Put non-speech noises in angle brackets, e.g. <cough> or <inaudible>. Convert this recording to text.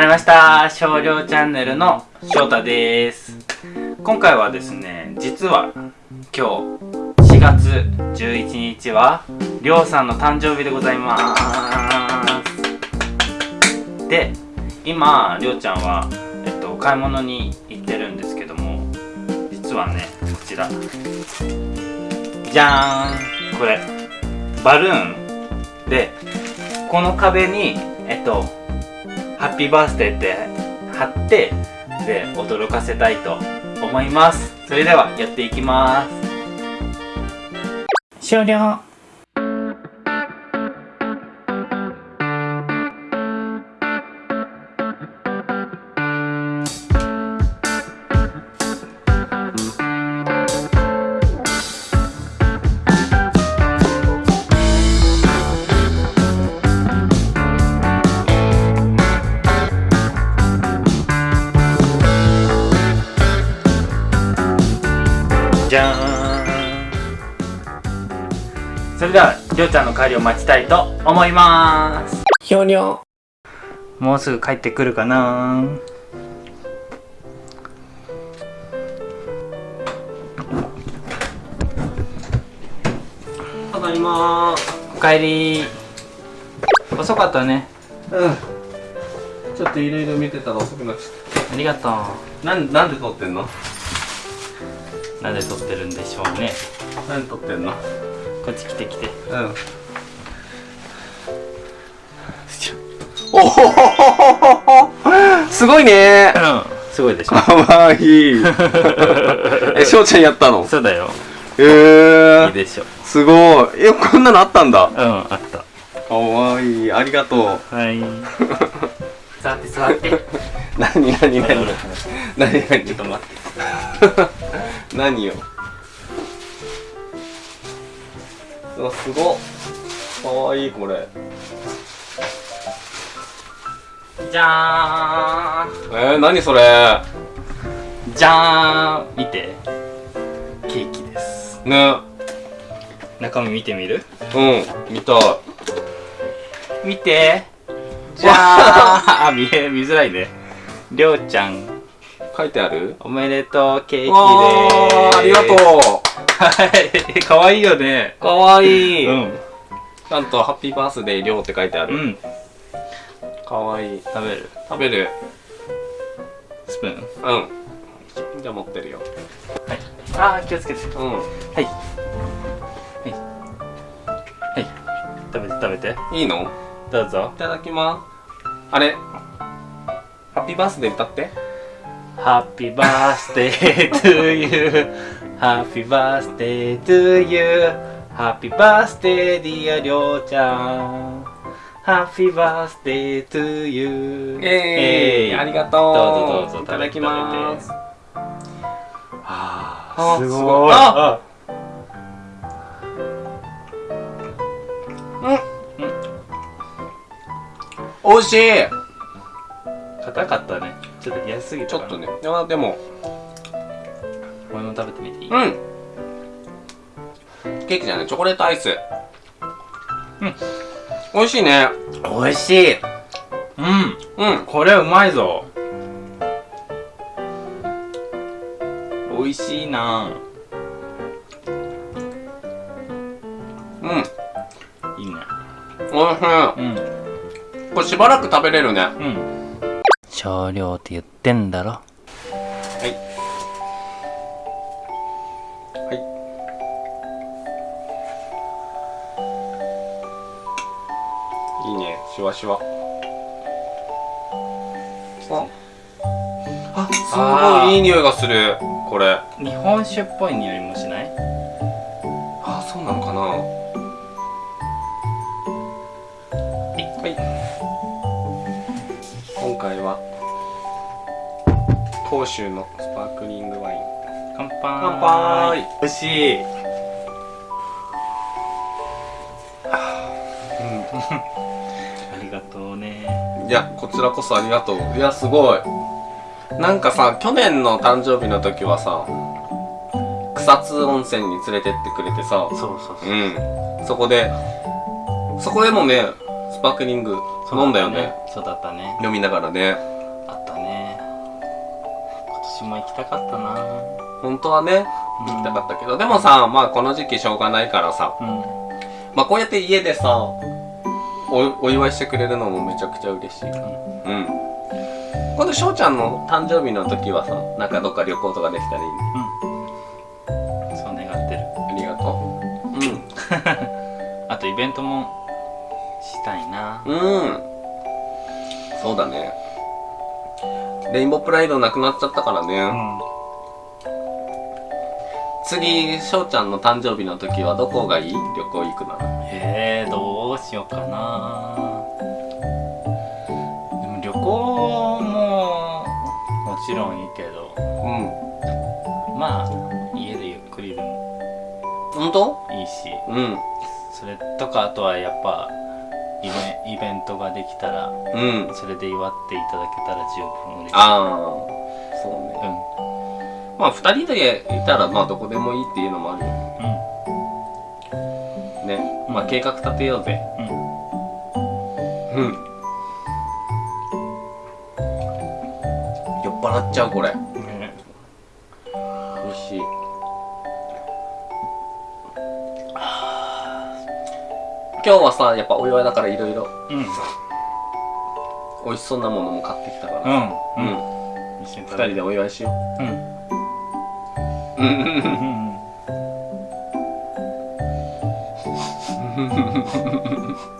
まりました。少量チャンネルの翔太です。今回はですね実は今日4月11日はりょうさんの誕生日でございます。で今りょうちゃんは、えっと、買い物に行ってるんですけども実はねこちら。じゃーん。これバルーン。でこの壁にえっとハッピーバースデーって貼ってで驚かせたいと思います。それではやっていきます。終了。じゃーん。それではりょうちゃんの帰りを待ちたいと思います。ひょにょもうすぐ帰ってくるかな。ただいまおかえり。遅かったね。うん。ちょっといろいろ見てたら遅くなっちゃっありがとう。たなんなんで撮ってんの？なんで撮ってるんでしょうね。なんで撮ってんの？こっち来て来て。うん。お <laughs> おすごいね。うん。すごいでしょ。かわい。い <laughs> えしょうちゃんやったの？そうだよ。えいいー、でしょ。すごい。えこんなのあったんだ？うんあった。かわい。いありがとう。はい。座って座って。<laughs> 何何何？何何？ちょっと待って何ようわすごっ。かわいいこれ。じゃーん。えー、何それ？じゃーん。見て。ケーキです。ね。中身見てみる？うん見たい。見て。じゃーんあ。<laughs> 見え見づらいね。りょうちゃん書いてある？おめでとうケーキでわーすーありがとはい。<laughs> かわいいよね。うかわいい、うん。ちゃんとハッピーバースデーりょうって書いてある、うん。かわいい。食べる？食べる。スプーン。うん。じゃあ持ってるよ。あー気をつけて。うん。はい。はい。はい。食べて食べて。いいの？どうぞ。いただきます。あれ？ハッピーバースデー歌って Happy birthday to you Happy birthday to you Happy birthday dear りょうちゃん Happy birthday to you えー、ありがとうどうぞどうぞいただきますああすごいすごいあおいしい硬かったねちょっと安すぎちょっとね。いやでも。俺も食べてみていい？うん。ケーキじゃない。チョコレートアイス。うん。美味しいね。おいしい。うん。うん。これうまいぞ。美味しいな。うん。いいね。おいしうん。いこれしばらく食べれるね。うん少量って言ってんだろ？はい。はい。いいね。シュワシュワ。あ。あすごい。いい匂いがする。これ。日本酒っぽい匂いもしない？甲州のスパークリングワイン。乾杯。乾杯。美味しい。あ <laughs> りがとうね。いやこちらこそありがとう。いやすごい。なんかさ去年の誕生日の時はさ草津温泉に連れてってくれてさそうそうそう。うん。そこでそこでもねスパークリング飲んだよね。そうだったね。飲みながらねも行きたかったな。本当はね行きたかったけど、でもさまあこの時期しょうがないからさ。うん。まあこうやって家でさおお祝いしてくれるのもめちゃくちゃ嬉しい。うん。今度翔ちゃんの誕生日の時はさなんかどっか旅行とかできたらいいね。うん。そう願ってる。ありがと <laughs> あとイベントもしたいな。うんうん。そうだねレインボープライドなくなっちゃったからね、うん。次翔ちゃんの誕生日の時はどこがいい？旅行行くなら。えー、どうしようかな。でも旅行ももちろんいいけど。うん。まあ家でゆっくりでも本当？いいし。うん。それとかあとはやっぱイベイベントができたらうん。それで祝っていただけたら十分嬉しい。ああそうね。まあ二人でいたらまあどこでもいいっていうのもあるようん。ね。まあ計画立てようぜ。うんうん。うん。酔っ払っちゃうこれ今日はさやっぱお祝いだからいろいろうん。美味しそうなものも買ってきたから。うんうん。一緒に二人でお祝いしよう。んううんうんうん。うん <laughs>